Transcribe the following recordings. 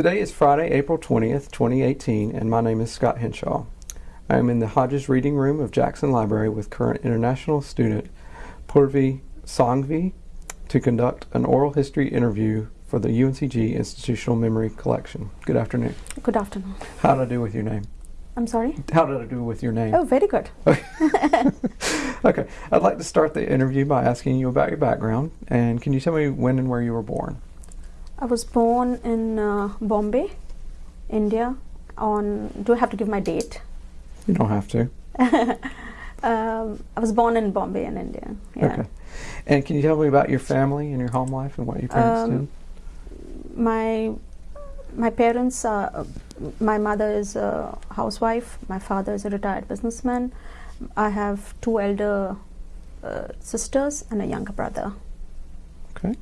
Today is Friday, April 20th, 2018, and my name is Scott Henshaw. I am in the Hodges Reading Room of Jackson Library with current international student Purvi Sanghvi to conduct an oral history interview for the UNCG Institutional Memory Collection. Good afternoon. Good afternoon. How did I do with your name? I'm sorry? How did I do with your name? Oh, very good. Okay. okay, I'd like to start the interview by asking you about your background, and can you tell me when and where you were born? I was born in uh, Bombay, India. On do I have to give my date? You don't have to. Um, I was born in Bombay in India. Yeah. Okay. And can you tell me about your family and your home life and what your parents Um, did? My my parents are. My mother is a housewife. My father is a retired businessman. I have two elder uh, sisters and a younger brother. Okay.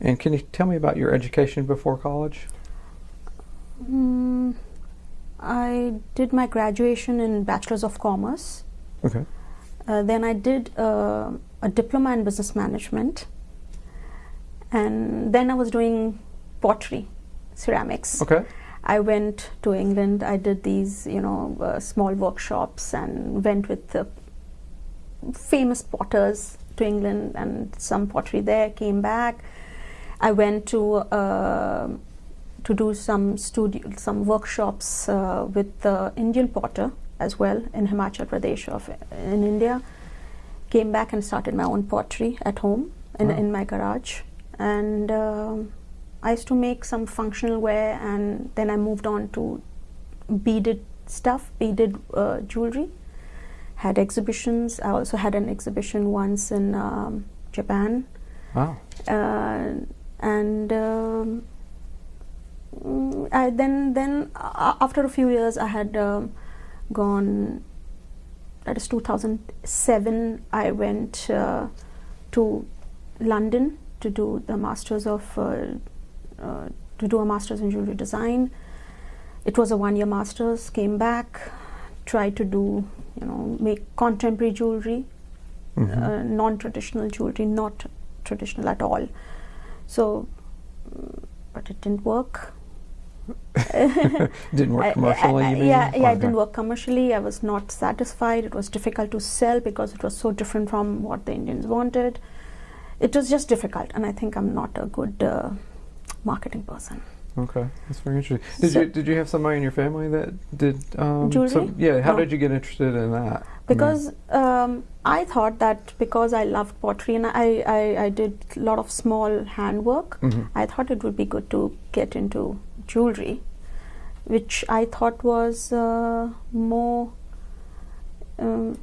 And can you tell me about your education before college? Mm, I did my graduation in Bachelor's of Commerce. Okay. Uh, then I did uh, a diploma in business management, and then I was doing pottery, ceramics. Okay. I went to England. I did these, you know, uh, small workshops and went with the famous potters to England and some pottery there. Came back. I went to uh, to do some studio, some workshops uh, with the Indian potter as well in Himachal Pradesh of in India. Came back and started my own pottery at home in, Wow. in my garage, and um I used to make some functional wear, and then I moved on to beaded stuff, beaded uh, jewelry. Had exhibitions. I also had an exhibition once in um, Japan Wow. uh, and um, mm, I then then uh, after a few years I had um, gone that is 2007 I went uh, to London to do the masters of uh, uh, to do a masters in jewelry design it was a one year masters came back tried to do you know make contemporary jewelry Mhm. uh, non-traditional jewelry, not traditional at all. So, mm, but it didn't work. Didn't work I- commercially, I- I- mean? Yeah, yeah, it didn't work commercially. I was not satisfied. It was difficult to sell because it was so different from what the Indians wanted. It was just difficult, and I think I'm not a good uh, marketing person. Okay, that's very interesting. Did So- you did you have somebody in your family that did um, Jewelry? some- yeah. How No. did you get interested in that? I mean, because um, I thought that because I loved pottery and I, I, I did a lot of small handwork, Mhm. I thought it would be good to get into jewelry, which I thought was uh, more, um,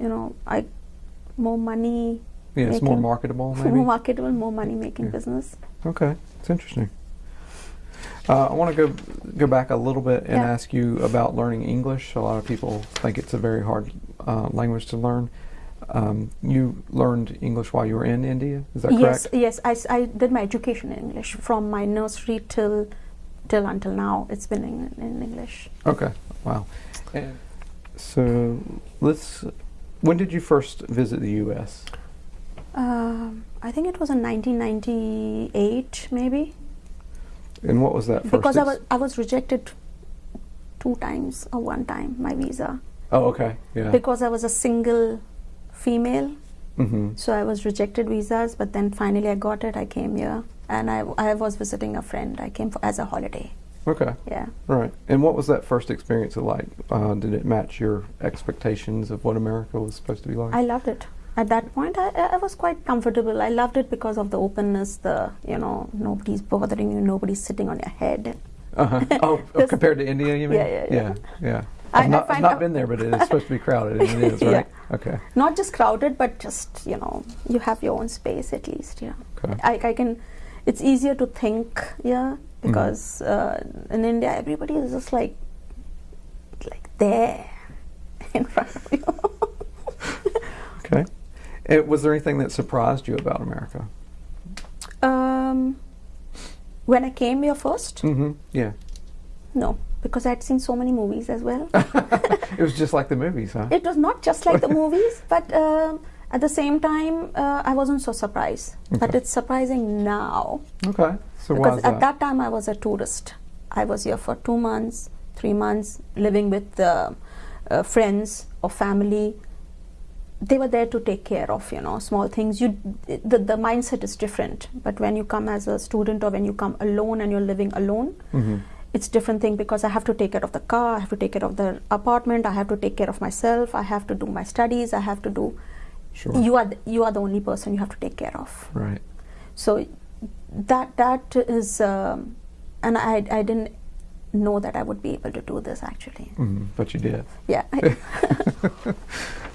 you know, I more money, yeah, it's more marketable, maybe. more marketable, more money making Yeah. business. Okay, it's interesting. Uh, I want to go go back a little bit and Yeah. ask you about learning English. A lot of people think it's a very hard uh, language to learn. Um, you learned English while you were in India, is that yes, correct? yes, I did my education in English from my nursery till till until now. It's been in, in English. Okay, wow. And so let's. When did you first visit the U.S.? Um, I think it was in 1998, maybe, And what was that first? because I was I was rejected two times or one time my visa Oh, okay. Yeah. because I was a single female. mm-hmm. So I was rejected visas, but then finally I got it. I came here, and I I was visiting a friend. I came for, as a holiday. Okay. Yeah. Right. And what was that first experience like? Uh, did it match your expectations of what America was supposed to be like? I loved it. At that point, I, I was quite comfortable. I loved it because of the openness, the, you know, nobody's bothering you, nobody's sitting on your head. Uh-huh. Oh, oh, compared to India, you mean? Yeah, yeah, yeah. yeah. I- I've not, I've not been there, but it is supposed to be crowded, and it is, Yeah. right? Okay. Not just crowded, but just, you know, you have your own space at least, yeah. Okay. I, I can, it's easier to think, yeah, because uh, in India, everybody is just like, like there in front of you. Okay. And was there anything that surprised you about America? um, when I came here first, Mm-hmm. Yeah. no, because I'd seen so many movies as well. it was just like the movies, huh? it was not just like the movies, but um, at the same time, uh, I wasn't so surprised. But it's surprising now. Okay. So why because at that? that time I was a tourist. I was here for two months, three months, living with uh, uh, friends or family. They were there to take care of, you know, small things. You, the, the mindset is different. But when you come as a student or when you come alone and you're living alone, Mhm. it's different thing because I have to take care of the car, I have to take care of the apartment, I have to take care of myself, I have to do my studies, I have to do. Sure. You are th- you are the only person you have to take care of. right. So that that is, um, and I I didn't know that I would be able to do this actually. Mhm. But you did. Yeah.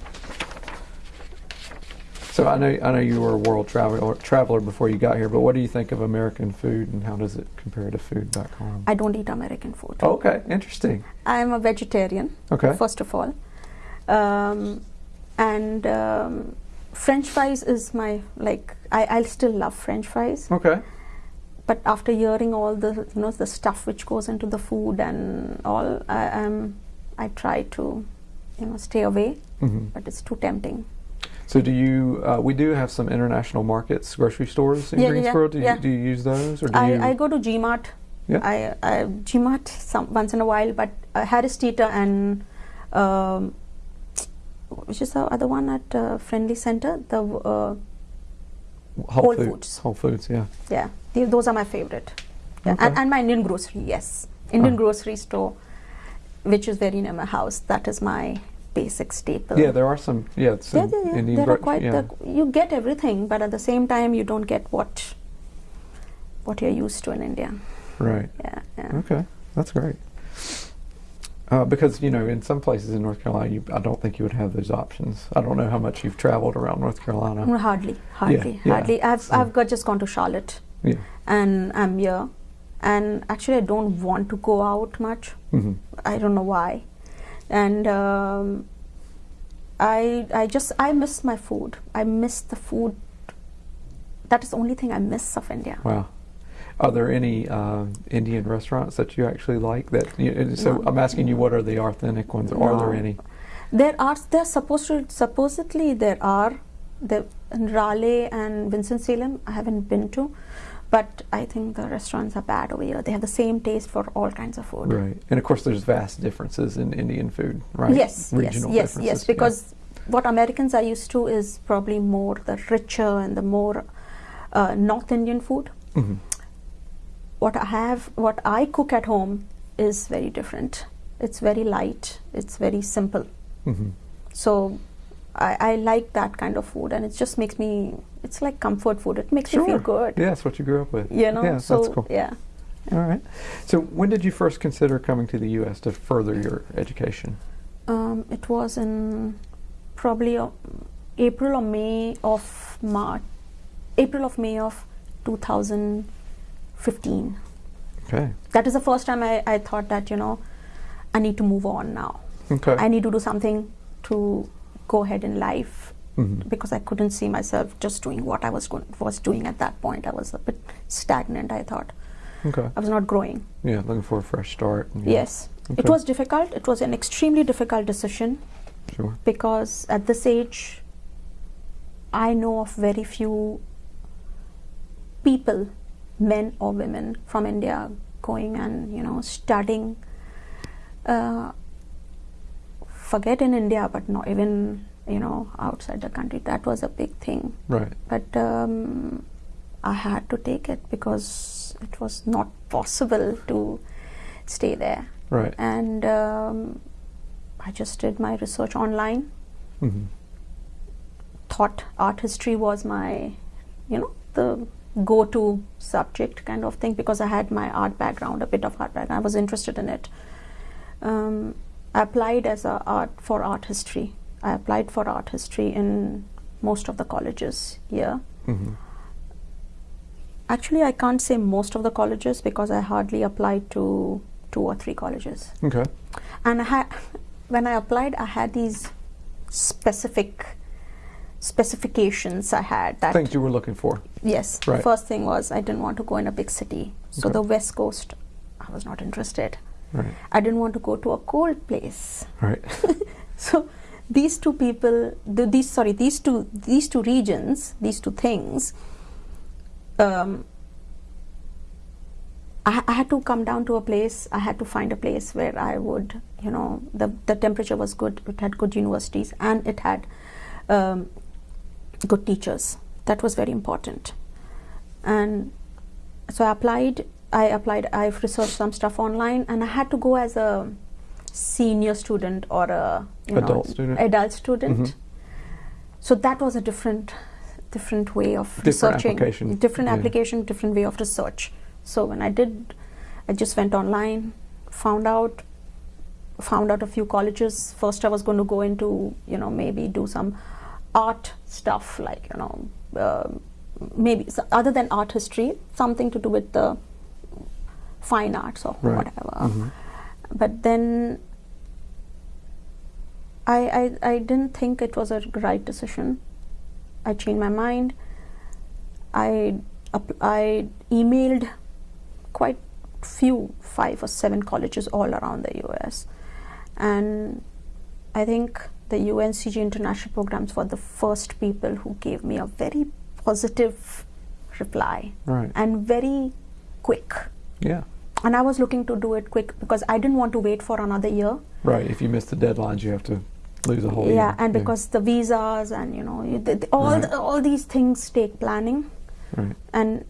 So I know I know you were a world traveler traveler before you got here, but what do you think of American food and how does it compare to food back home? I don't eat American food. okay, interesting. I'm a vegetarian. Okay. First of all, um, and um, French fries is my like I I still love French fries. Okay. but after hearing all the you know the stuff which goes into the food and all I um, I try to you know stay away hmm but it's too tempting So do you? Uh, we do have some international markets, grocery stores in Yeah, yeah, Greensboro. do, you, yeah. do you use those, or do I, you? I go to Gmart Yeah. I, I Gmart some once in a while but uh, Harris Teeter and um, which is the other one at uh, Friendly Center the uh, Whole, Whole Foods. Foods. Whole Foods. Yeah. yeah the, those are my favorite yeah. Okay. and, and my Indian grocery yes Indian Oh. grocery store which is very near my house that is my basic staple Yeah, there are some. Yeah, some yeah, yeah, yeah. Indian there are quite yeah. the, you get everything but at the same time you don't get what what you're used to in india right. yeah, yeah. Okay, that's great. Uh, because you know, in some places in North Carolina, you, I don't think you would have those options. I don't know how much you've traveled around North Carolina. Mm, hardly hardly yeah, hardly i've so- i've got just gone to charlotte Yeah. and i'm here and actually i don't want to go out much hmm i don't know why and um, i i just i miss my food i miss the food that is the only thing i miss of india Wow. Are there any uh, Indian restaurants that you actually like? That you, so No. I'm asking you, what are the authentic ones? Are there any? There are there supposed to supposedly there are the Raleigh and Winston Salem. I haven't been to, but I think the restaurants are bad over here. They have the same taste for all kinds of food. Right. And of course, there's vast differences in Indian food, right? Yes, Regional yes, yes, yes. yeah. Because what Americans are used to is probably more the richer and the more uh, North Indian food. Mhm. What I have, what I cook at home is very different. It's very light. It's very simple. Mhm. So I, I like that kind of food, and it just makes me. It's like comfort food. It makes you feel good. Yeah, that's what you grew up with. You know. Yeah, so that's cool. yeah. All right. So when did you first consider coming to the U.S. to further your education? Um, it was in probably uh, April or May of March, April of May of 2015. Okay. That is the first time I, I thought that you know I need to move on now. Okay. I need to do something to go ahead in life Mhm. because I couldn't see myself just doing what I was going, was doing at that point. I was a bit stagnant. I thought Okay. I was not growing. Yeah, looking for a fresh start. yeah, Yes, Okay. it was difficult. It was an extremely difficult decision Sure. because at this age, I know of very few people, men or women from India, going and you know studying. Uh, forget in India, but not even you know outside the country. That was a big thing. Right. But um, I had to take it because it was not possible to stay there. Right. And um, I just did my research online. hmm Thought art history was my, you know, the go-to subject kind of thing because I had my art background, a bit of art background. I was interested in it. Um, I applied as a art for art history. I applied for art history in most of the colleges here. hmm Actually, I can't say most of the colleges because I hardly applied to two or three colleges. Okay. And I had, when I applied, I had these specific specifications. I had that. Things you were looking for. Yes. Right. The first thing was I didn't want to go in a big city. So Okay. the West Coast, I was not interested. Right. I didn't want to go to a cold place. Right. So these two people, the, these sorry, these two these two regions, these two things, um, I, I had to come down to a place. I had to find a place where I would, you know, the the temperature was good. It had good universities and it had um, good teachers. That was very important. And so I applied. I applied. I've researched some stuff online, and I had to go as a senior student or a you Adult know, student. Adult student. Mhm. So that was a different, different way of Different researching. application. Different Yeah. application, different way of research. So when I did, I just went online, found out, found out a few colleges. First, I was going to go into, you know, maybe do some art stuff, like you know, uh, maybe s other than art history, something to do with the fine arts or Right. whatever. Mhm. But then I, I, I didn't think it was a right decision. I changed my mind. I, I emailed quite few, five or seven colleges all around the US. And I think the UNCG international programs were the first people who gave me a very positive reply Right. and very quick. Yeah. And I was looking to do it quick because I didn't want to wait for another year. Right. If you miss the deadlines, you have to lose a whole yeah, year. Yeah, and because the visas and you know the- all Right. the, all these things take planning, Right. and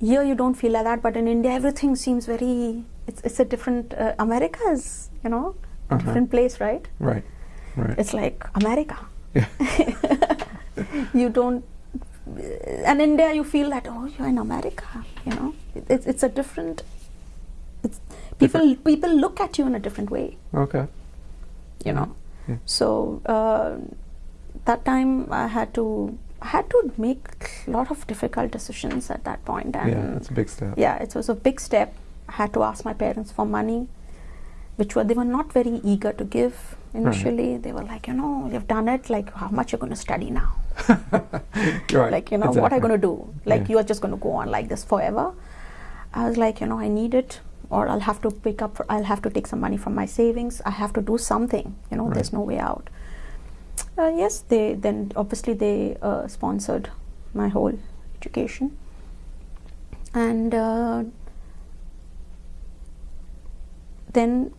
here you don't feel like that. But in India, everything seems very. It's it's a different. Uh, America is you know a Uh-huh. different place, right? Right. Right. It's like America. Yeah. you don't. And India, you feel that oh, you're in America. You know, it, it's it's a different. It's people people look at you in a different way. Okay. you know Yeah. so uh, that time i had to I had to make a lot of difficult decisions at that point and yeah, that's a big step. yeah it was a big step i had to ask my parents for money which were they were not very eager to give initially they were like you know you've done it like how much you're going to study now right. like you know what are exactly. you going to do like Yeah. you're just going to go on like this forever i was like you know i need it or i'll have to pick up i'll have to take some money from my savings i have to do something you know there's no way out uh, yes they then obviously they uh, sponsored my whole education and uh, then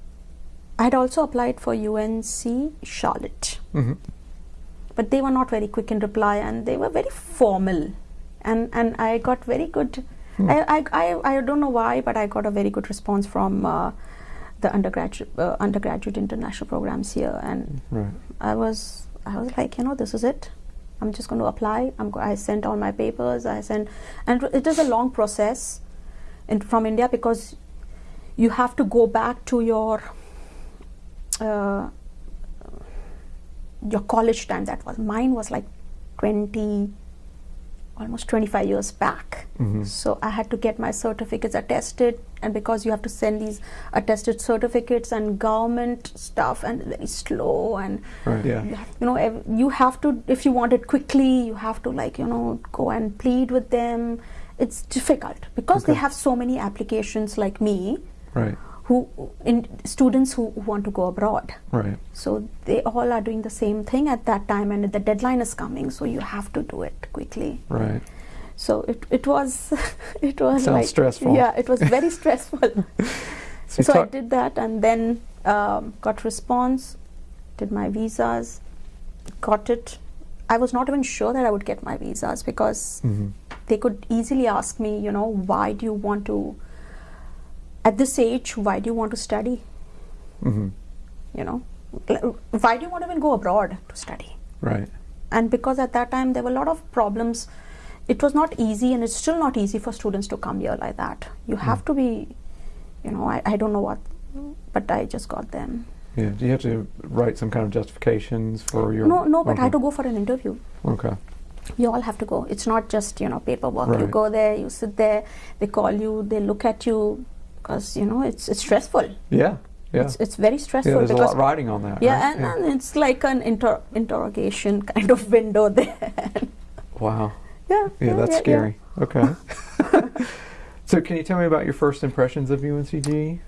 i had also applied for unc charlotte Mhm. But they were not very quick in reply and they were very formal. And and I got very good Hmm. I, I, I, I don't know why but I got a very good response from uh, the undergraduate uh, undergraduate international programs here. And Right. I was I was like you know this is it. I'm just going to apply. I'm go- I sent all my papers. I sent and it is a long process in, from India because you have to go back to your uh, your college time that was mine was like 20 almost 25 years back Mhm. so i had to get my certificates attested and because you have to send these attested certificates and government stuff and very slow and Right. Yeah. you have- you know ev- you have to if you want it quickly you have to like you know go and plead with them it's difficult because they have so many applications like me Right. Who in students who, who want to go abroad Right. so they all are doing the same thing at that time and the deadline is coming so you have to do it quickly Right. so it, it was it was Sounds like stressful. yeah it was very stressful So so I did that and then um, got response, did my visas, got it. I was not even sure that I would get my visas because Mhm. they could easily ask me, you know, why do you want to, at this age, why do you want to study? Mhm. You know, why do you want to even go abroad to study? Right. and because at that time there were a lot of problems it was not easy and it's still not easy for students to come here like that you have to be you know I, I don't know what but i just got them Yeah. Do you have to write some kind of justifications for your? no no but i had to go for an interview Okay. you all have to go it's not just you know paperwork you go there you sit there they call you they look at you because you know it's it's stressful Yeah. Yeah. it's, it's very stressful yeah. There's a lot riding on that. yeah, right? and, and it's like an inter- interrogation kind of window there Wow. yeah Yeah, that's yeah. scary. Okay. so, can you tell me about your first impressions of UNCG?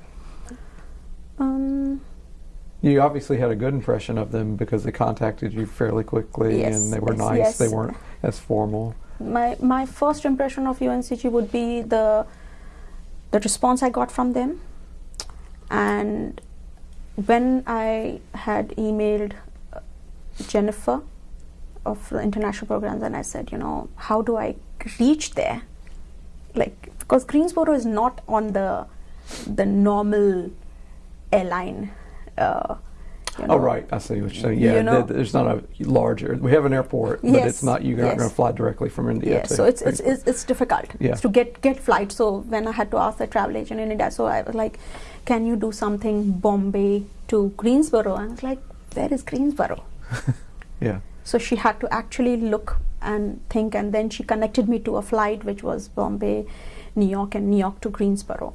um You obviously had a good impression of them because they contacted you fairly quickly Yes, and they were yes, nice. yes. They weren't as formal. my my first impression of UNCG would be the the response I got from them, and when I had emailed uh, Jennifer of the international programs, and I said, you know, how do I reach there? Like, because Greensboro is not on the the normal airline. Uh, you oh, know. Oh, right. I see what you're saying. Yeah, You know- th- there's not a large. We have an airport, but Yes, it's not. You're not yes. going to fly directly from India. Yeah, to so it's, it's, it's, it's difficult Yeah. to get, get flights. So when I had to ask the travel agent in India, so I was like, can you do something Bombay to Greensboro? And I was like, where is Greensboro? yeah. So she had to actually look and think, and then she connected me to a flight which was Bombay, New York, and New York to Greensboro.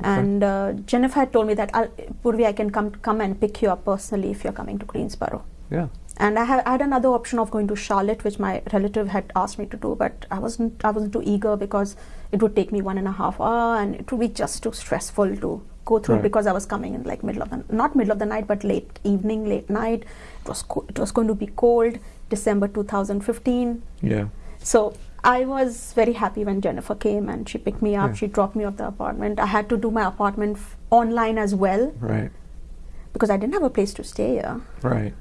And uh, Jennifer had told me that I'll, Purvi, I can come come and pick you up personally if you're coming to Greensboro. Yeah. And I, ha- I had another option of going to Charlotte, which my relative had asked me to do, but I wasn't I wasn't too eager because it would take me one and a half hour, and it would be just too stressful to go through Right. because I was coming in like middle of the not middle of the night, but late evening, late night. It was co- it was going to be cold, December 2015. Yeah. So I was very happy when Jennifer came and she picked me up. Yeah. She dropped me off the apartment. I had to do my apartment f- online as well Right. because I didn't have a place to stay here Right.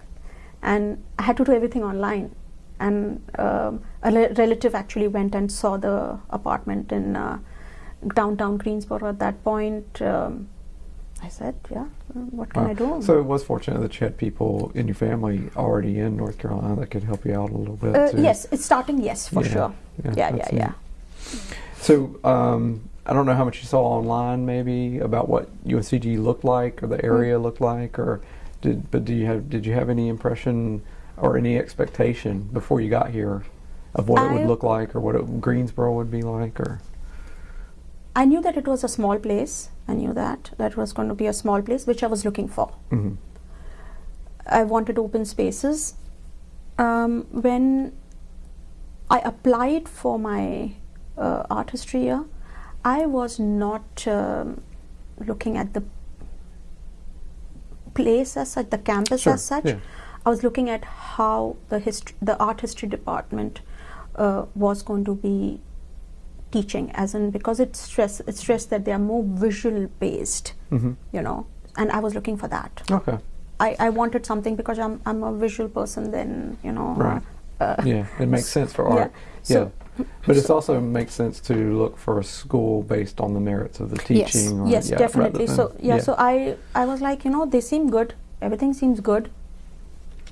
and I had to do everything online. And um, a relative actually went and saw the apartment in uh, downtown Greensboro. At that point, um, I said, "Yeah, what can Wow. I do?" So it was fortunate that you had people in your family already in North Carolina that could help you out a little bit. uh, yes, it's starting. Yes, for Yeah, sure. yeah, Yeah, yeah, yeah. So um, I don't know how much you saw online, maybe about what UNCG looked like or the Mm. area looked like, or did but do you have did you have any impression or any expectation before you got here of what it would look like or what it, Greensboro would be like or I knew that it was a small place. I knew that that was going to be a small place, which I was looking for. Mhm. I wanted open spaces. Um, when I applied for my uh, art history year, I was not um, looking at the place as such, the campus Sure, as such. yeah. I was looking at how the history, the art history department uh, was going to be teaching, as in because it's stress, it's stressed that they are more visual based, Mhm. you know, and I was looking for that. Okay. I, I wanted something because I'm I'm a visual person. Then you know, Right. Uh, Yeah, it makes sense for yeah, art. so- yeah. But it also makes sense to look for a school based on the merits of the teaching. or, Yes, yes, yeah, definitely. So yeah, so I I was like, you know, they seem good. Everything seems good.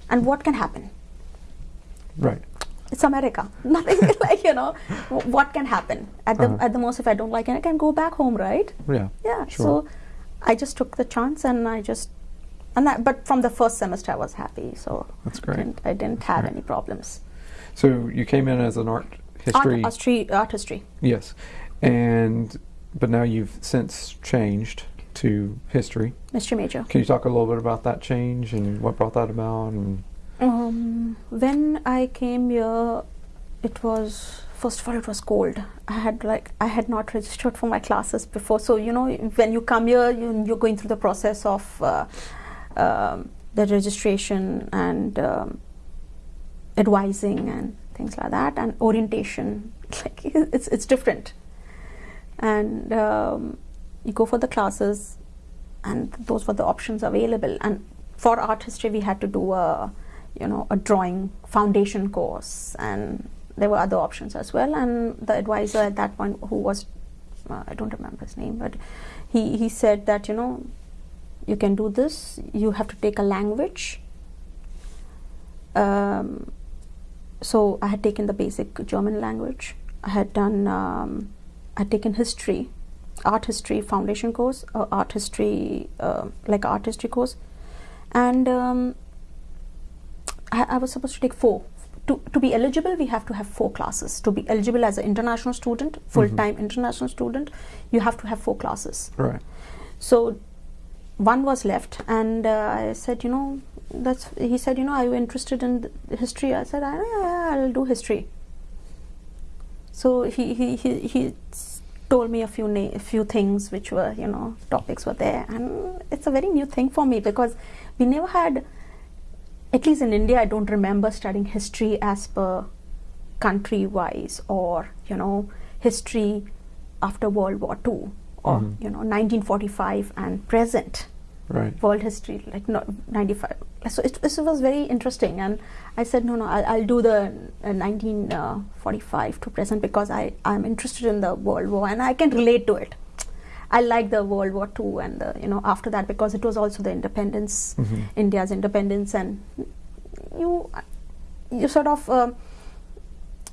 And what can happen? right. It's America. Nothing like you know, what can happen? At the Uh-huh. at the most, if I don't like it, I can go back home, right? Yeah. Yeah. Sure. So I just took the chance, and I just and that. But from the first semester, I was happy. So That's I great. didn't, I didn't have great. any problems. So you came in as an art history. Art, history, art history. Yes, and but now you've since changed to history. Mystery major. Can you talk a little bit about that change and what brought that about? And Um, when I came here, it was first of all it was cold. I had like I had not registered for my classes before, so you know when you come here, you, you're going through the process of uh, um, the registration and um, advising and things like that, and orientation. Like it's it's different, and um, you go for the classes, and those were the options available. And for art history, we had to do a you know a drawing foundation course, and there were other options as well. And the advisor at that point, who was uh, I don't remember his name, but he he said that you know you can do this. You have to take a language. Um, so I had taken the basic German language. I had done. Um, I had taken history, art history foundation course, uh, art history uh, like art history course, and um, I, I was supposed to take four. To, to be eligible, we have to have four classes. To be eligible as an international student, full time international student, you have to have four classes. right, So one was left, and uh, I said, you know, that's. He said, you know, are you interested in th- history? I said, I, I'll do history. So he he he, he told me a few na- a few things which were you know topics were there, and it's a very new thing for me because we never had. At least in India, I don't remember studying history as per country wise or you know history after World War Two or Mhm. you know 1945 and present Right. world history like no, 95 so it, it was very interesting and i said no no i'll, I'll do the uh, 1945 to present because i i'm interested in the world war and i can relate to it i like the world war ii and the you know after that because it was also the independence Mhm. india's independence and you you sort of um,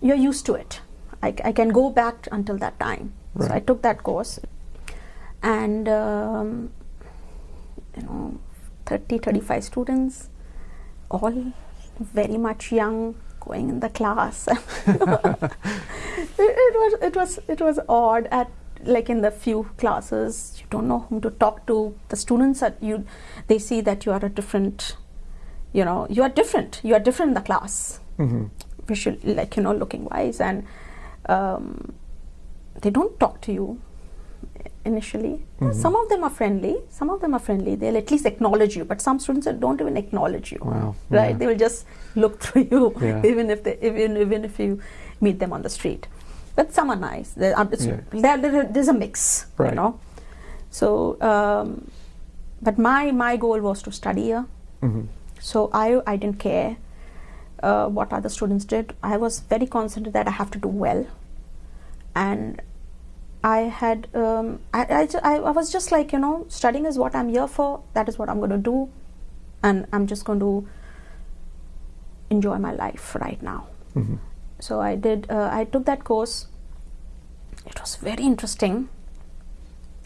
you're used to it. I, I can go back until that time. So i took that course. And um, you know 30 35 students all very much young going in the class. It, it was it was it was odd at like in the few classes you don't know whom to talk to. The students that you they see that you are a different you know you are different. You are different in the class. Hmm visual like you know looking wise. And um, they don't talk to you initially. Mhm. some of them are friendly. Some of them are friendly. They'll at least acknowledge you. But some students don't even acknowledge you. Wow. right? Yeah. they will just look through you Yeah. even if they even even if you meet them on the street but some are nice There are- it's- Yeah. there- there- there's a mix Right. you know so um, but my my goal was to study here hmm so I, I didn't care uh, what other students did. I was very concentrated that I have to do well. And I had, um, I, I, I, was just like, you know, studying is what I'm here for. That is what I'm going to do. And I'm just going to enjoy my life right now. hmm So I did, uh, I took that course. It was very interesting.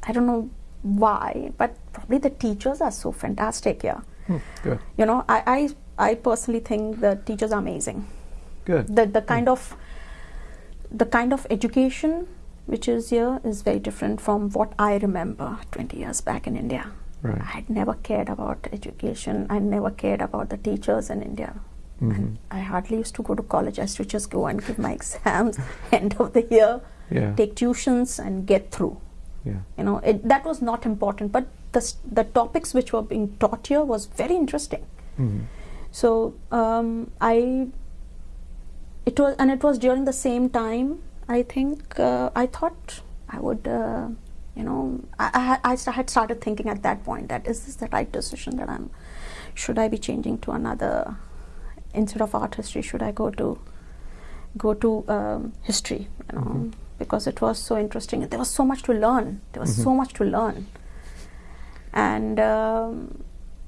I don't know why, but probably the teachers are so fantastic here Hmm. Good. you know I, I i personally think the teachers are amazing Good. the the kind of the kind of education which is here is very different from what i remember 20 years back in india Right. I had never cared about education i never cared about the teachers in india hmm i hardly used to go to college i used to just go and give my exams end of the year Yeah. take tuitions and get through yeah. you know it, that was not important but the, the topics which were being taught here was very interesting hmm so um, I, it was, and it was during the same time. I think uh, I thought I would, uh, you know, I, I, I had started thinking at that point that is this the right decision that I'm, should I be changing to another, instead of art history, should I go to, go to um, history, you know, Mhm. because it was so interesting. There was so much to learn. There was Mhm. so much to learn, and. Um,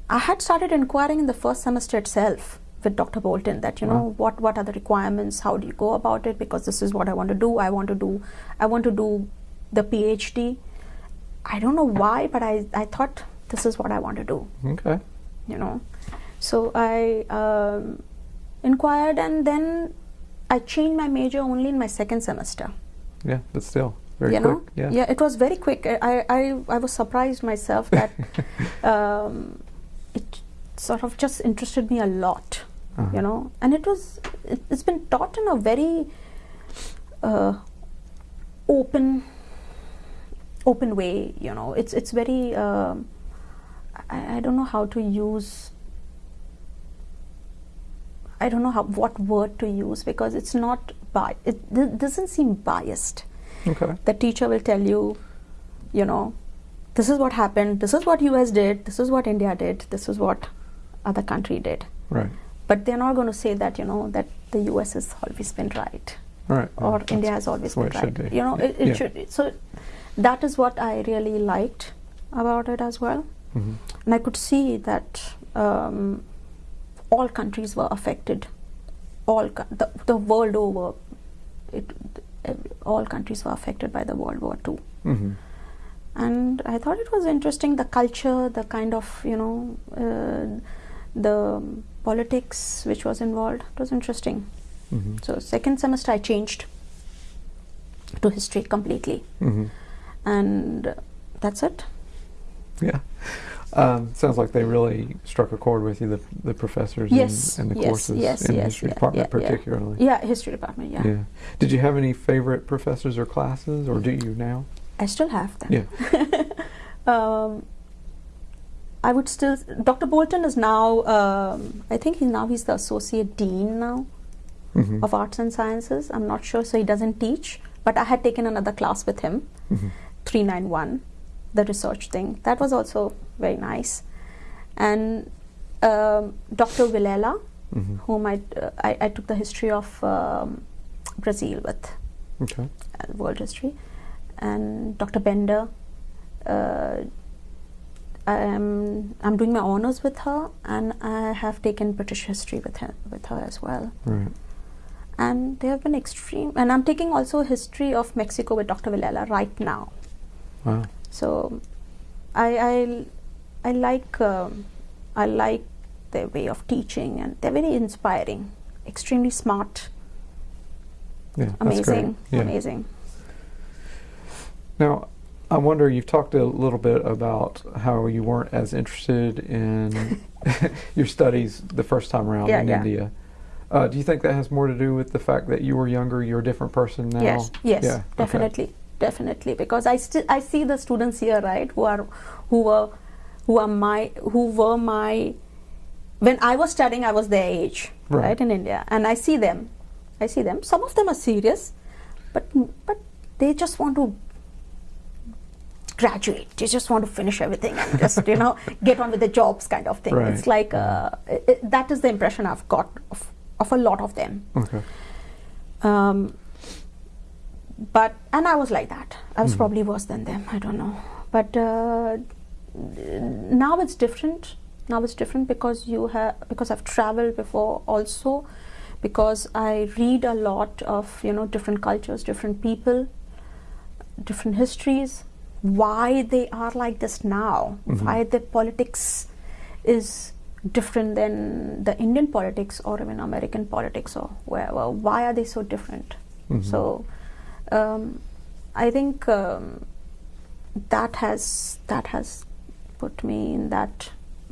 I had started inquiring in the first semester itself with Dr. Bolton that you know what what are the requirements, how do you go about it? Because this is what I want to do. I want to do I want to do the PhD. I don't know why, but I I thought this is what I want to do. Okay. You know, so I um, inquired and then I changed my major only in my second semester. Yeah, but still very you quick. know, yeah. it was very quick. I I I was surprised myself that um, it sort of just interested me a lot, Uh-huh. you know. And it was it, it's been taught in a very uh, open open way, you know. It's it's very um, I, I don't know how to use. I don't know how what word to use because it's not bi- it, it doesn't seem biased Okay. the teacher will tell you, you know, this is what happened, this is what US did, this is what India did, this is what other country did. Right. But they're not going to say that, you know, that the US has always been right right. or India has always been right. should be. You know, it, it Yeah. should. So that is what I really liked about it as well. Mhm. And I could see that um, all countries were affected. All the, the world over, it, all countries were affected by the World War II. Mhm. And I thought it was interesting the culture, the kind of you know, uh, the politics which was involved. It was interesting. Mhm. So second semester I changed to history completely, Mhm. and that's it. Yeah. Um, sounds like they really struck a chord with you, the, the professors Yes, and, and the yes, courses yes, in the history yeah, department yeah, yeah. particularly. Yeah, history department. Yeah, Yeah. Did you have any favorite professors or classes, or do you now? I still have them. Yeah. um, I would still. Dr. Bolton is now. Um, I think he now he's the associate dean now Mhm. of arts and sciences. I'm not sure, so he doesn't teach. But I had taken another class with him Mhm. 391, the research thing. That was also very nice. And um, Dr. Vilela, hmm whom I, uh, I, I took the history of um, Brazil with, Okay. uh, world history, and Dr. Bender. Uh, I am I'm doing my honors with her, and I have taken British history with her with her as well. Right. And they have been extreme. And I'm taking also history of Mexico with Dr. Villela right now. Wow. So I I, I like um, I like their way of teaching, and they're very inspiring, extremely smart, Yeah. Amazing, Yeah. amazing. Now, I wonder, you've talked a little bit about how you weren't as interested in your studies the first time around Yeah, in yeah. India. Uh, do you think that has more to do with the fact that you were younger, you're a different person now? Yes, yes, Yeah, okay. Definitely. Because I still I see the students here, right, who are who were who are my who were my when I was studying, I was their age, Right. right, in India, and I see them, I see them. Some of them are serious, but but they just want to graduate. They just want to finish everything and just you know get on with the jobs, kind of thing. Right. It's like uh, i i that is the impression I've got of, of a lot of them. Okay. Um, but and I was like that. I was Mhm. probably worse than them. I don't know. But uh, now it's different. Now it's different because you have because I've traveled before also because I read a lot of you know different cultures, different people, different histories, why they are like this now, Mhm. why the politics is different than the Indian politics or even American politics or wherever. Why are they so different? Mhm. So um, I think um, that has that has put me in that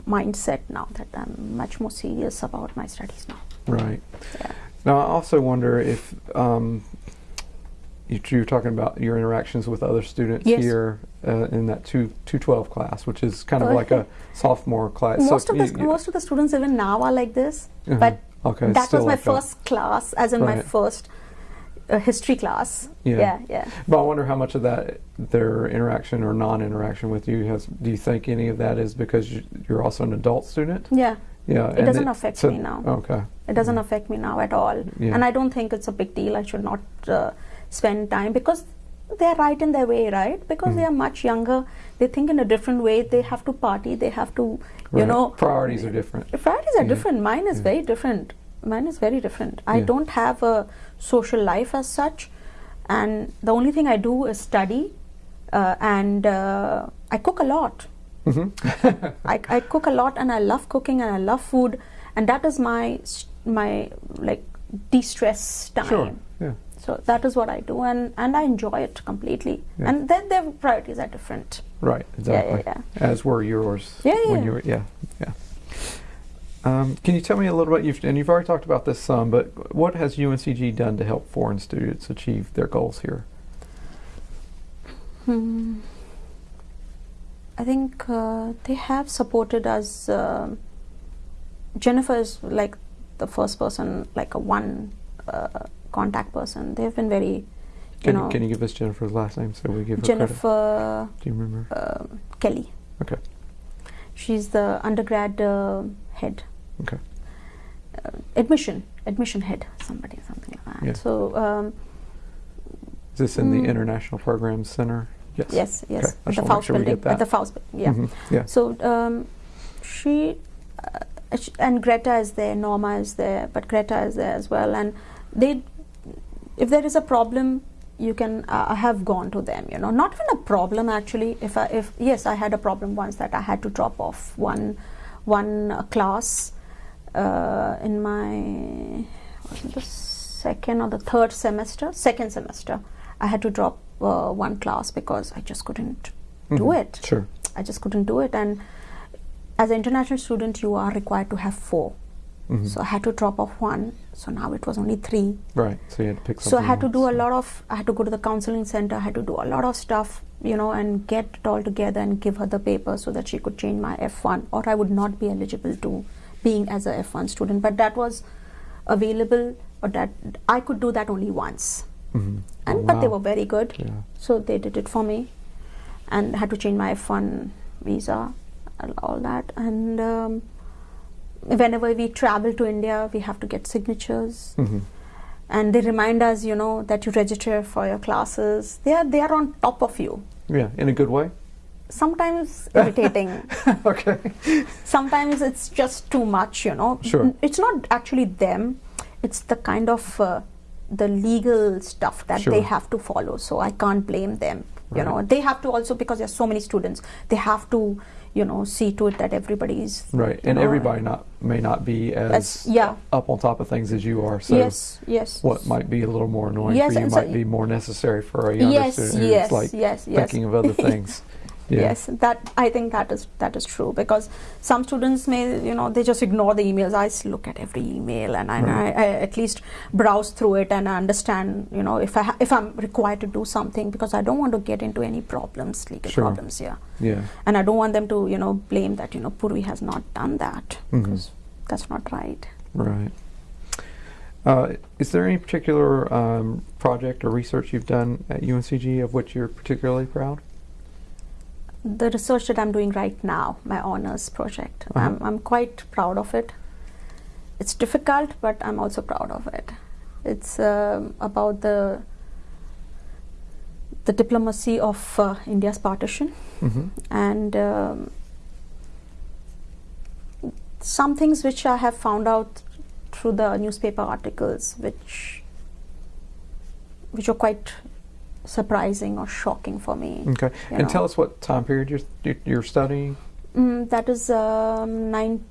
mindset now that I'm much more serious about my studies now. Right. Yeah. Now, I also wonder if um, you, you were talking about your interactions with other students Yes. here uh, in that two two twelve class, which is kind of Uh, like a sophomore class. most So of the most of the students even now are like this, Uh-huh. but okay, that was my like that. first class, as in my first uh, history class. Yeah. yeah, yeah. But I wonder how much of that their interaction or non-interaction with you has. Do you think any of that is because you, you're also an adult student? yeah. Yeah, It doesn't it- affect so- me now. Okay. It doesn't affect me now at all. Yeah. And I don't think it's a big deal. I should not uh, spend time because they're right in their way, right? Because Mm. they are much younger. They think in a different way. They have to party. They have to, you Right. know. priorities are different. Priorities are Yeah. different. Mine is Yeah. very different. Mine is very different. I Yeah. don't have a social life as such. And the only thing I do is study. Uh, and uh, I cook a lot. hmm I, I cook a lot and I love cooking and I love food and that is my my like de-stress time. Sure. Yeah. So that is what I do and, and I enjoy it completely. Yeah. And then their priorities are different. Right. Yeah, yeah, Exactly. yeah. As were yours. Yeah, When you were. Yeah. Yeah. Um, can you tell me a little bit? You've, and you've already talked about this some, but what has UNCG done to help foreign students achieve their goals here? Hmm. I think uh, they have supported us. um Jennifer is like the first person, like a one uh, contact person. They've been very, you Can know, can you give us Jennifer's last name so we give her credit? Jennifer Do you remember? um Kelly. Okay. She's the undergrad uh, head. Okay. Uh, admission, admission head, somebody, something like that. Yeah. So um, Is this in Mm. the International Programs Center? Yes. yes, yes, Okay. I the Foust sure building, at the Foust, yeah. Mhm. Yeah. So um, she uh, and Greta is there, Norma is there, but Greta is there as well. And they, if there is a problem, you can. Uh, I have gone to them. You know, not even a problem actually. If I, if yes, I had a problem once that I had to drop off one, one uh, class uh, in my the second or the third semester, second semester. I had to drop uh, one class because I just couldn't do Mhm. it. Sure. I just couldn't do it. And as an international student, you are required to have 4 Mhm. So I had to drop off one. So now it was only three. Right. So you had to pick. So I had to do a lot of. I had to go to the counseling center. I had to do a lot of stuff, you know, and get it all together and give her the paper so that she could change my F1, or I would not be eligible to being as a F1 student. But that was available, or that I could do that only once. Mhm. And Oh, but they were very good, Yeah. so they did it for me. and had to change my F1 visa, and all that. And um, whenever we travel to India, we have to get signatures, hmm and they remind us, you know, that you register for your classes. They are they are on top of you. Yeah, in a good way. Sometimes irritating. okay. Sometimes it's just too much, you know. Sure. It's not actually them. It's the kind of uh, the legal stuff that Sure. they have to follow. So I can't blame them. You know, they have to also because there's so many students. They have to, you know, see to it that everybody's Right, and know, everybody not may not be as As- yeah. up on top of things as you are. So yes, yes. what might be a little more annoying Yes, for you and so- might be more necessary for a younger yes, student who's yes, like yes, yes. thinking of other things. Yeah. Yes, that I think that is that is true because some students may you know they just ignore the emails. I look at every email and I, Right. I, I at least browse through it and I understand you know if I if I'm required to do something because I don't want to get into any problems legal Sure. problems here Yeah. and I don't want them to you know blame that you know Purvi has not done that Mhm. because that's not right. Right. Uh, is there any particular um, project or research you've done at UNCG of which you're particularly proud? The research that I'm doing right now, my honors project, Uh-huh. I'm, I'm quite proud of it. It's difficult, but I'm also proud of it. It's um, about the the diplomacy of uh, India's partition hmm and um, some things which I have found out through the newspaper articles, which which are quite surprising or shocking for me. Okay. And know. tell us what time period you're, you're- studying. Mm, that is um, nine,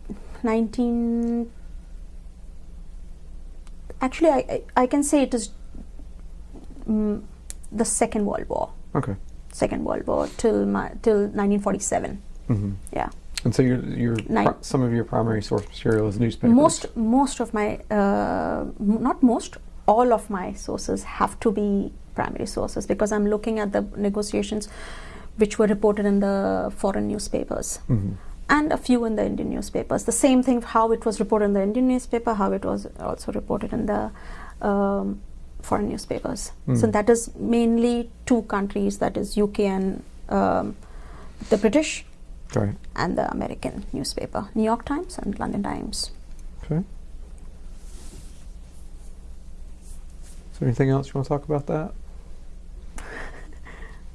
19. Actually, I, I, I can say it is mm, the Second World War. Okay. Second World War till my, till 1947. hmm Yeah. And so your your some of your primary source material is newspapers. Most most of my uh, m- not most all of my sources have to be primary sources because I'm looking at the negotiations which were reported in the foreign newspapers. hmm and a few in the Indian newspapers. The same thing, how it was reported in the Indian newspaper, how it was also reported in the um, foreign newspapers. So Mm. that is mainly two countries, that is UK and um, the British Right. and the American newspaper, New York Times and London Times. Okay. Is there anything else you want to talk about that?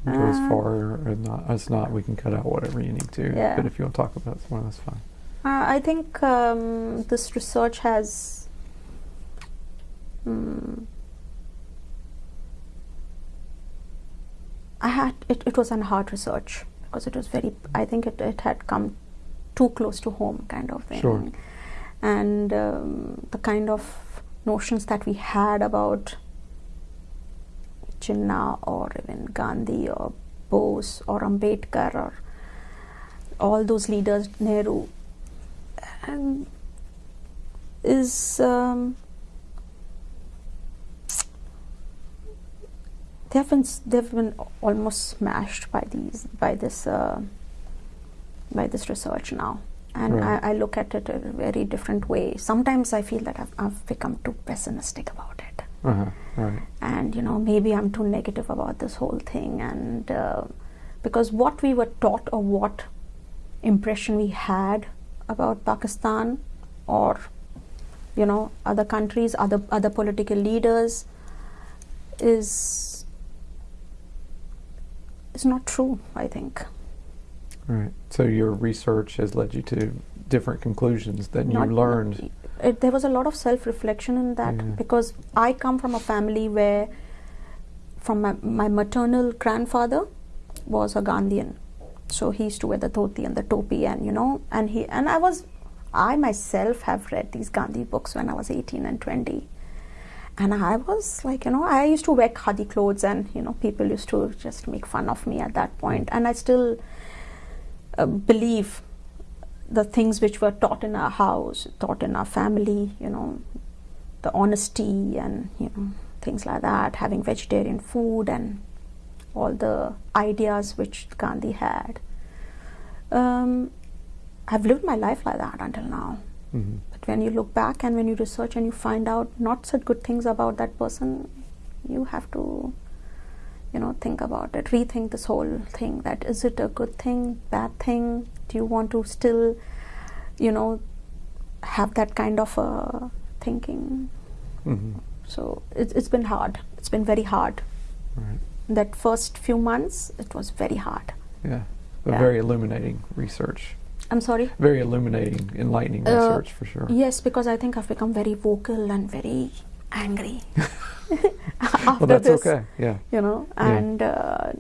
Go as Uh, far or not as not, we can cut out whatever you need to. Yeah. But if you want to talk about one, that's fine. Uh, I think um, this research has. mm I had it, it was an hard research because it was very. I think it, it had come too close to home, kind of thing. Sure. And um, the kind of notions that we had about Jinnah or even Gandhi or Bose or Ambedkar or all those leaders, Nehru, and is um, they've been they've been almost smashed by these by this uh, by this research now, and Right. I, I look at it in a very different way. Sometimes I feel that I've, I've become too pessimistic about it Uh huh. Right. and you know maybe i'm too negative about this whole thing and uh, because what we were taught or what impression we had about pakistan or you know other countries other other political leaders is is not true i think Right. So your research has led you to different conclusions that you Not- learned. It, there was a lot of self reflection in that Yeah. because I come from a family where, from my, my maternal grandfather, was a Gandhian, so he used to wear the dhoti and the topi, and you know, and he and I was, I myself have read these Gandhi books when I was eighteen and twenty, and I was like, you know, I used to wear khadi clothes, and you know, people used to just make fun of me at that point, and I still uh, believe the things which were taught in our house, taught in our family, you know, the honesty and you know things like that, having vegetarian food and all the ideas which Gandhi had. Um, I've lived my life like that until now. hmm But when you look back and when you research and you find out not such good things about that person, you have to you know think about it rethink this whole thing that is it a good thing bad thing do you want to still you know have that kind of uh, thinking hmm so it's, it's been hard it's been very hard Right. that first few months it was very hard Yeah. But Yeah. very illuminating research. i'm sorry Very illuminating, enlightening Uh, research for sure. yes because i think i've become very vocal and very angry after well, that's this okay. Yeah. you know Yeah. and uh,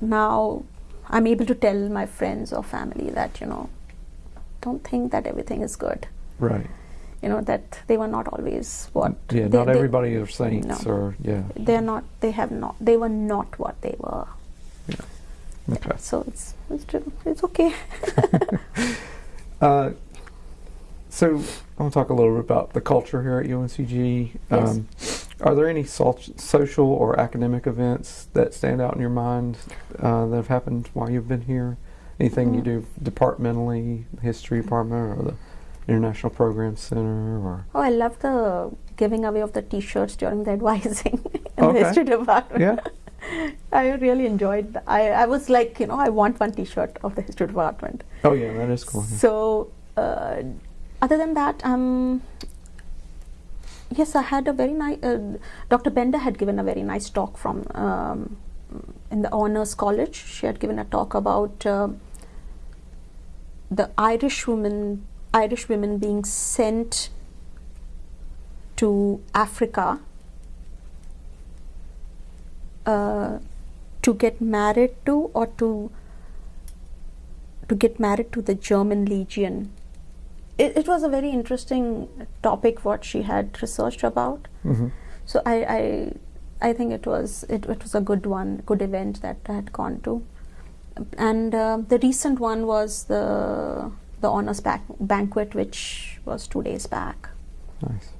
now i'm able to tell my friends or family that you know don't think that everything is good Right. you know that they were not always what Yeah. they, not they- everybody are saints, No. or yeah. they're not they have not they were not what they were Yeah. Okay. so it's it's, it's okay Uh, so I want to talk a little bit about the culture here at UNCG. Yes. Um, are there any sol- social or academic events that stand out in your mind uh, that have happened while you've been here? Anything you Mm. do departmentally, history department, or the International Program Center, or oh i love the giving away of the t-shirts during the advising in Okay. the history department yeah, i really enjoyed that. i i was like you know i want one t-shirt of the history department oh yeah, that is cool. So, uh, other than that, um, yes, I had a very nice. Uh, Dr. Bender had given a very nice talk from um, in the Honors College. She had given a talk about uh, the Irish women, Irish women being sent to Africa uh, to get married to or to to get married to the German Legion. It, it was a very interesting topic what she had researched about. hmm So I, I, I think it was it, it was a good one, good event that I had gone to. And uh, the recent one was the the honors banquet, which was two days back, Nice.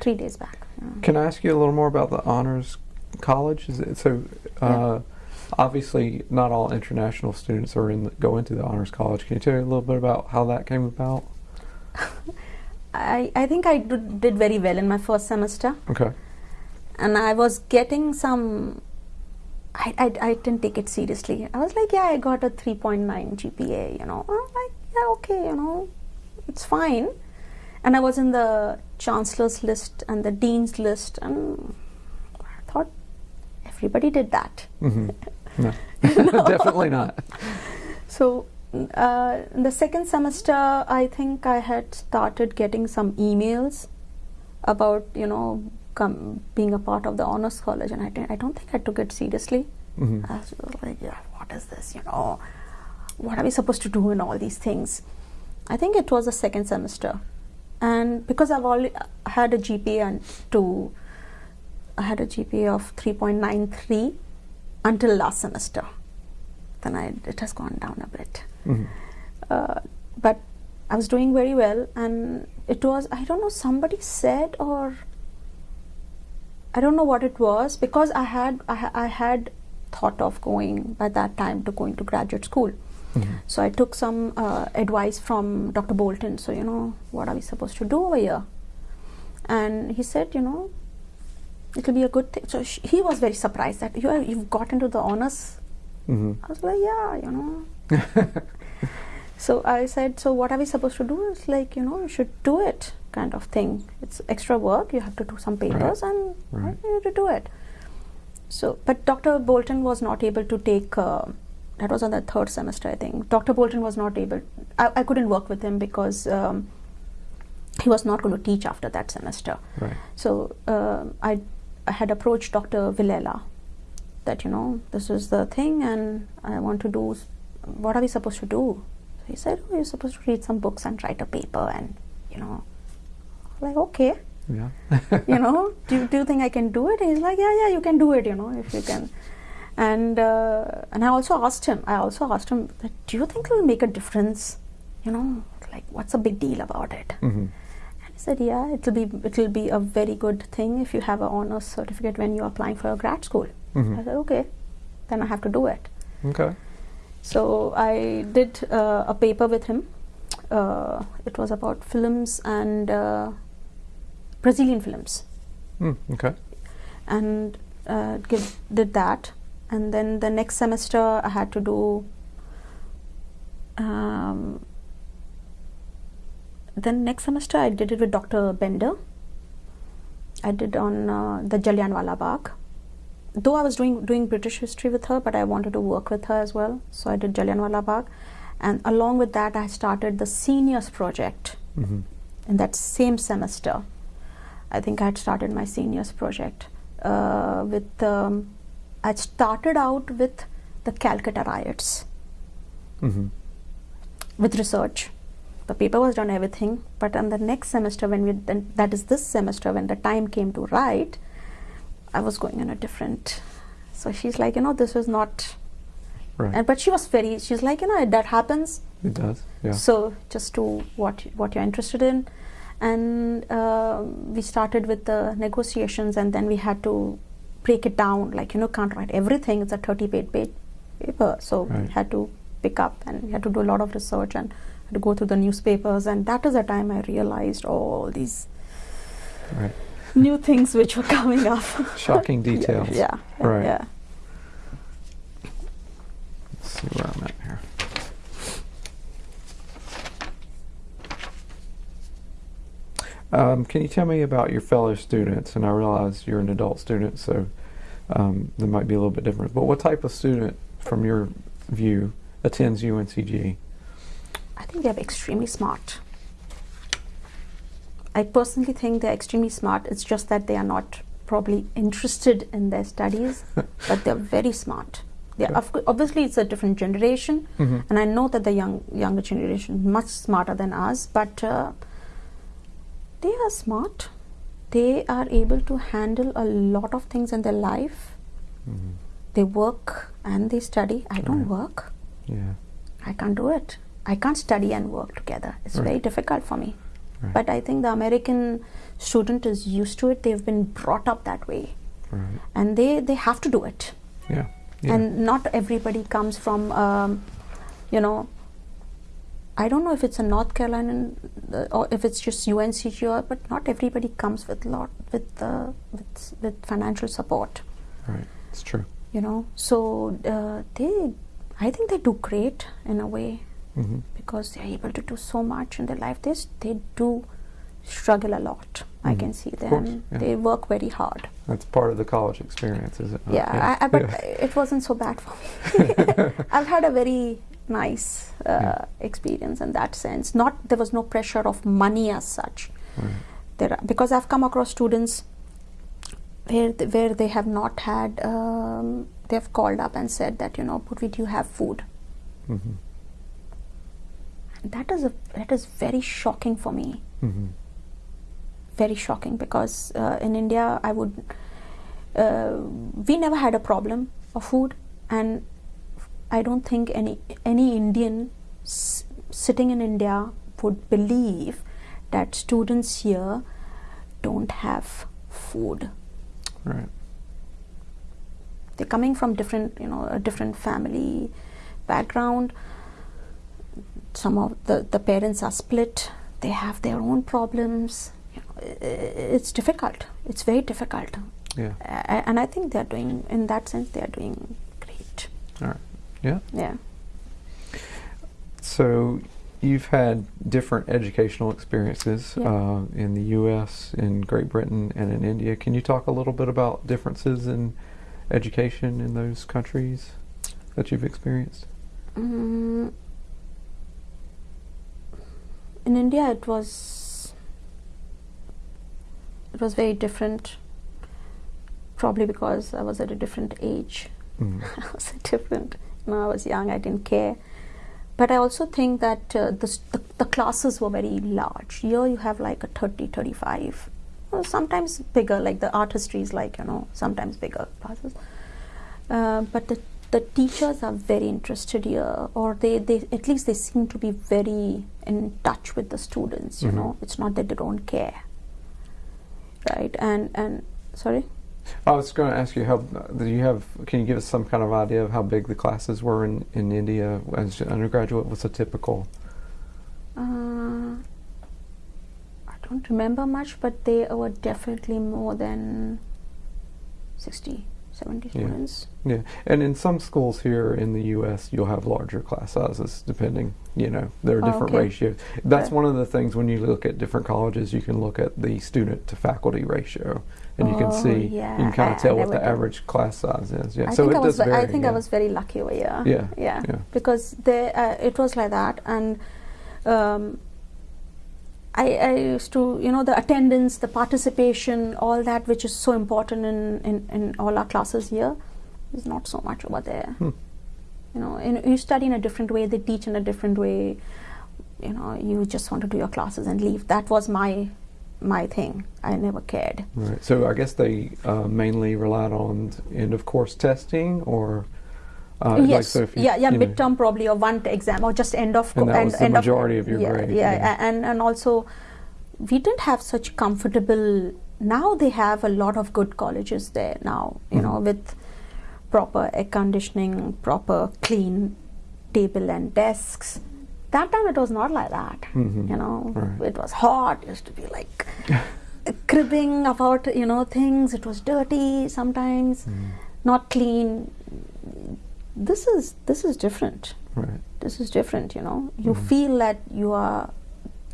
three days back. yeah. Can I ask you a little more about the honors college? Is it so? Uh, Obviously, not all international students are in the, go into the honors college. Can you tell me a little bit about how that came about? I, I think I did, did very well in my first semester. Okay. and I was getting some. I, I, I didn't take it seriously. I was like, yeah, I got a 3.9 GPA, you know. I was like, yeah, okay, you know, it's fine. And I was in the chancellor's list and the dean's list, and I thought everybody did that. hmm No, definitely not. So, uh, in the second semester, I think I had started getting some emails about, you know, being a part of the honors college, and I, didn't, I don't think I took it seriously. hmm I was like, yeah, what is this? You know, what are we supposed to do in all these things? I think it was the second semester, and because I've already had a GPA and to, I had a GPA of three point nine three until last semester. Then I it has gone down a bit, hmm uh, but I was doing very well, and it was I don't know somebody said or I don't know what it was because I had I, ha- I had thought of going by that time to going to graduate school. hmm So I took some uh, advice from Dr. Bolton. So you know, what are we supposed to do over here? And he said, you know, it'll be a good thing. So sh- he was very surprised that you are, you've got into the honors. hmm I was like, yeah, you know. so I said, so what are we supposed to do? It's like, you know, you should do it, kind of thing. It's extra work. You have to do some papers, and Right. you have to do it. So, but Dr. Bolton was not able to take. Uh, that was on the third semester, I think. Dr. Bolton was not able. I, I couldn't work with him because um, he was not going to teach after that semester. Right. So uh, I had approached Dr. Villela that you know this is the thing, and I want to do. What are we supposed to do? So he said, "Oh, you're supposed to read some books and write a paper, and you know." Like okay, Yeah. you know, do, do you think I can do it? He's like, yeah, yeah, you can do it, you know, if you can. And uh, and I also asked him. I also asked him, do you think it will make a difference? You know, like what's a big deal about it? hmm He said, yeah, it'll be it'll be a very good thing if you have an honors certificate when you're applying for a grad school. hmm I said, okay, then I have to do it. Okay. So I did uh, a paper with him. Uh, it was about films and uh, Brazilian films. Mm, okay. and uh, give, did that, and then the next semester I had to do. Um, then next semester I did it with Dr. Bender. I did on uh, the Jallianwala Bagh. Though I was doing doing British history with her, but I wanted to work with her as well, so I did Jallianwala Bagh, and along with that I started the seniors project hmm in that same semester. I think I had started my seniors project uh, with. Um, I started out with the Calcutta riots hmm with research. The paper was done everything, but on the next semester, when we then that is this semester, when the time came to write, I was going in a different. So she's like, you know, this is not. Right. And but she was very. She's like, you know, that happens. it does. Yeah. So just to what what you're interested in, and uh, we started with the negotiations, and then we had to break it down. Like you know, can't write everything. It's a 30 page paper, so we had to pick up, and we had to do a lot of research and to go through the newspapers, and that is the time I realized all these right. new things which were coming up. Shocking details. Yeah, Right. yeah. Let's see where I'm at here. Um, can you tell me about your fellow students? And I realize you're an adult student, so um, there might be a little bit different. But what type of student, from your view, attends UNCG? I think they're extremely smart. I personally think they're extremely smart. It's just that they are not probably interested in their studies, but they're very smart. They're, Okay. of obviously, it's a different generation, Mhm. and I know that the young younger generation is much smarter than us, but uh, they are smart. They are able to handle a lot of things in their life. Mhm. They work and they study. I don't Right. work. Yeah. I can't do it. I can't study and work together. It's very difficult for me. Right. But I think the American student is used to it. They've been brought up that way, right. and they they have to do it. Yeah. Yeah. And not everybody comes from, um, you know. I don't know if it's a North Carolina uh, or if it's just UNCG, or, but not everybody comes with lot with uh, with with financial support. right. It's true. You know, so uh, they, I think they do great in a way hmm because they're able to do so much in their life. They, they do struggle a lot. I Mhm. can see them. course, yeah. They work very hard. That's part of the college experience, is it? not? yeah, I, I, but Yeah. it wasn't so bad for me. I've had a very nice uh, Yeah. experience in that sense. Not there was no pressure of money as such. Right. There are, because I've come across students where th- where they have not had. Um, they have called up and said that you know, Purvi, do you have food? hmm That is a that is very shocking for me. hmm very shocking because uh, in India I would uh, we never had a problem of food and I don't think any any Indian s- sitting in India would believe that students here don't have food Right. they're coming from different you know a different family background some of the the parents are split they have their own problems you know, i- i- it's difficult it's very difficult Yeah. A- and i think they're doing in that sense they're doing great All right. Yeah. yeah So you've had different educational experiences Yeah. uh, in the U.S., in Great Britain, and in India. Can you talk a little bit about differences in education in those countries that you've experienced? Mm, in India, it was it was very different. Probably because I was at a different age. Mm. I was different. You know, I was young. I didn't care. But I also think that uh, the, the the classes were very large. Here you have like a 30, 35. Well, sometimes bigger, like the art history is like you know sometimes bigger classes. Uh, but the the teachers are very interested here, or they, they at least they seem to be very in touch with the students. You Mhm. know, it's not that they don't care, right? And and sorry. I was going to ask you how do you have? Can you give us some kind of idea of how big the classes were in, in India as an undergraduate? What's a typical? Uh, I don't remember much, but they were definitely more than 60, 70 Yeah. students. Yeah, and in some schools here in the U.S., you'll have larger class sizes, depending. You know, there are Oh, different okay. ratios. That's Okay. one of the things when you look at different colleges, you can look at the student to faculty ratio, and you can Oh, see yeah, you can kind of tell I what the average class size is. Yeah, I so think it I was. does vary. I think yeah. I was very lucky over here. Yeah, yeah, yeah. because they, uh, it was like that, and um, I, I used to, you know, the attendance, the participation, all that, which is so important in, in, in all our classes here, is not so much over there. Hmm. You know, and you study in a different way, they teach in a different way. You know, you just want to do your classes and leave. That was my my thing. I never cared. Right. So I guess they uh, mainly relied on end of course testing, or uh, like yes, so if you, yeah, yeah, you know, midterm probably or one exam or just end of And that was the majority of your yeah, grade, Yeah, yeah. and and also we didn't have such comfortable. Now they have a lot of good colleges there now. You know, Mhm. with proper air conditioning, proper clean table and desks. That time it was not like that. Mhm. You know, Right. it was hot. It used to be like cribbing about you know things. It was dirty sometimes, Mm, not clean. This is this is different. right. This is different. You know, you Mhm. feel that you are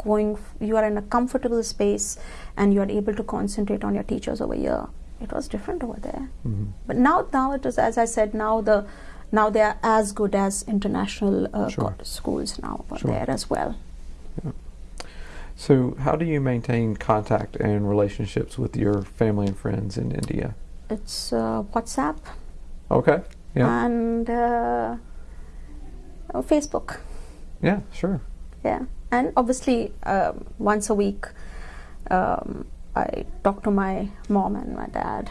going. f- You are in a comfortable space, and you are able to concentrate on your teachers over here. It was different over there. Mhm. But now, now it is as I said. Now the now they are as good as international uh, Sure. co- schools now over Sure. there as well. So how do you maintain contact and relationships with your family and friends in India? It's uh, WhatsApp Okay. Yeah. and uh, uh, Facebook. yeah. Sure. Yeah, and obviously um, once a week, um, I talk to my mom and my dad.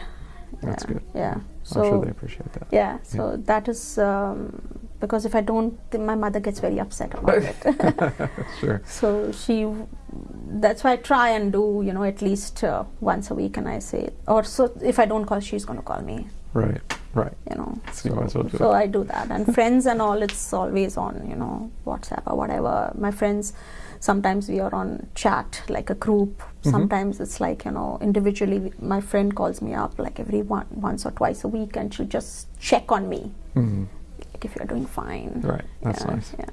That's yeah, good. Yeah. So I'm sure they appreciate that. yeah, so that is um, because if I don't, then my mother gets very upset about it. sure. so she, that's why I try and do you know at least uh, once a week, and I say, or so if I don't call, she's going to call me. Right. Right. You know, So you might as well do so. I do that, and friends and all. It's always on, you know, WhatsApp or whatever. My friends, sometimes we are on chat like a group. Mhm. Sometimes it's like you know, individually. My friend calls me up like every one, once or twice a week, and she'll just check on me, Mhm. like if you're doing fine. Right. That's yeah, nice. Yeah.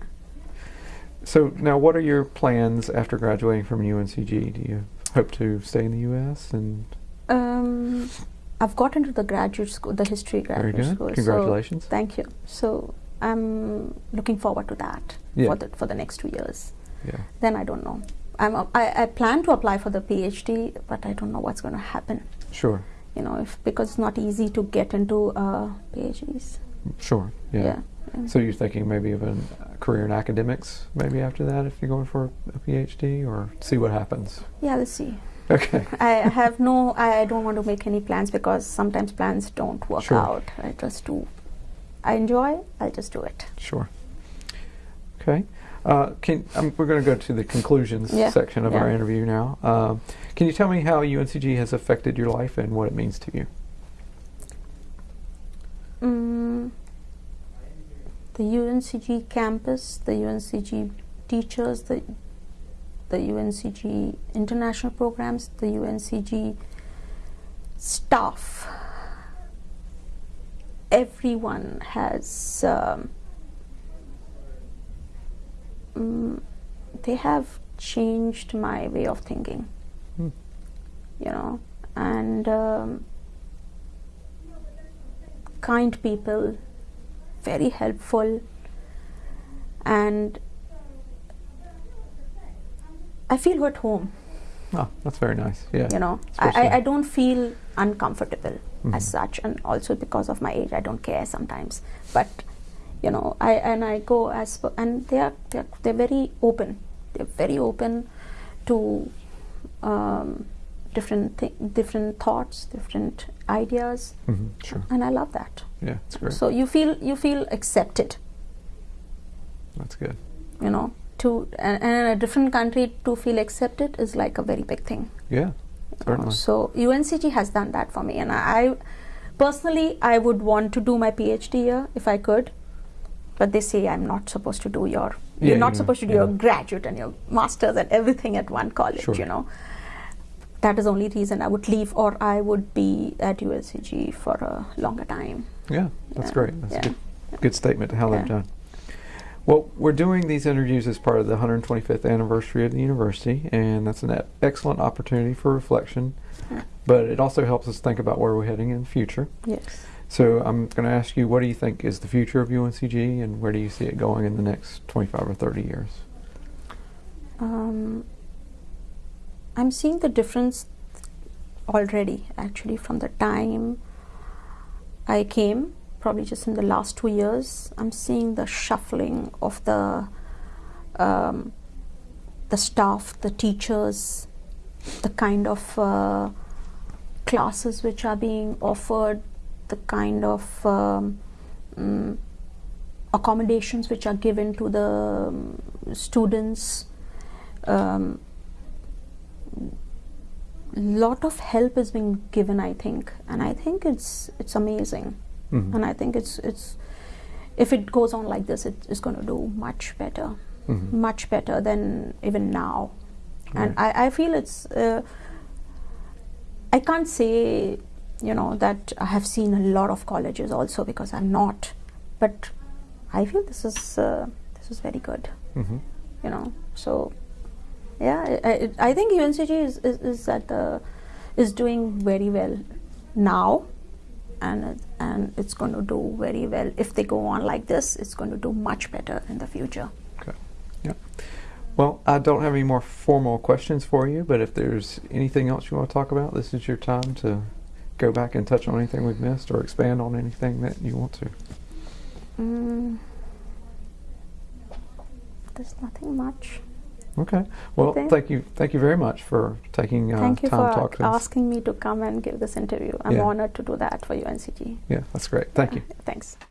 So now, what are your plans after graduating from UNCG? Do you hope to stay in the U.S. and Um, I've got into the graduate school, the history very graduate good? school. so Congratulations. thank you. So I'm looking forward to that Yeah. for the for the next two years. yeah. then I don't know. I'm I, I plan to apply for the PhD, but I don't know what's going to happen. Sure. You know, if because it's not easy to get into uh, PhDs. Sure. Yeah. Yeah. yeah. So you're thinking maybe of a career in academics, maybe after that, if you're going for a PhD, or see what happens. yeah, let's see. Okay. I have no. I, I don't want to make any plans because sometimes plans don't work Sure. out. I just do. I enjoy. I'll just do it. Sure. Okay. Uh, can um, we're going to go to the conclusions Yeah, section of our interview now. Um, can you tell me how UNCG has affected your life and what it means to you? Mm, the UNCG campus, the UNCG teachers, the the UNCG international programs, the UNCG staff. Everyone has. Um, mm, they have changed my way of thinking. Hmm. You know, and. Um, kind people, very helpful, and I feel at home. Oh, that's very nice. Yeah. You know, Especially- I, I, don't feel uncomfortable Mhm. as such, and also because of my age, I don't care sometimes. But you know, I and I go as and they are they're, they're very open. They're very open to um, different thi- different thoughts, different ideas, Mhm, Sure. and I love that. Yeah, it's great. So you feel you feel accepted, that's good. you know. To and, and in a different country to feel accepted is like a very big thing. Yeah. Certainly. Uh, so UNCG has done that for me, and I, I personally I would want to do my PhD here if I could, but they say I'm not supposed to do your Yeah, you're not you- supposed to do yeah. your graduate and your masters and everything at one college, Sure. you know. that is the only reason I would leave, or I would be at UNCG for a longer time. Yeah, that's Yeah, great. That's a good, good statement to how they've Yeah. done. Well, we're doing these interviews as part of the 125th anniversary of the university, and that's an excellent opportunity for reflection. But it also helps us think about where we're heading in the future. Yes. So I'm going to ask you, what do you think is the future of UNCG, and where do you see it going in the next 25 or 30 years? Um, I'm seeing the difference already, actually, from the time I came, probably just in the last two years. I'm seeing the shuffling of the um, the staff, the teachers, the kind of uh, classes which are being offered, the kind of um, mm, accommodations which are given to the um, students. Um, lot of help is being given, I think, and I think it's it's amazing, Mhm. and I think it's it's if it goes on like this, it is going to do much better, Mhm. much better than even now, and I, I feel it's. Uh, I can't say, you know, that I have seen a lot of colleges also because I'm not, but I feel this is uh, this is very good, Mhm. you know. So, yeah, I, I, I think UNCG is, is, is at the is doing very well now, and it, and it's going to do very well if they go on like this. It's going to do much better in the future. Okay. Yeah. Well, I don't have any more formal questions for you, but if there's anything else you want to talk about, this is your time to go back and touch on anything we've missed or expand on anything that you want to. Mm, there's nothing much. Okay. Well, Okay. thank you. Thank you very much for taking uh, Thank you time to for talk to us. asking me to come and give this interview. I'm Yeah. honored to do that for UNCG. Yeah, that's great. Thank you. Thanks.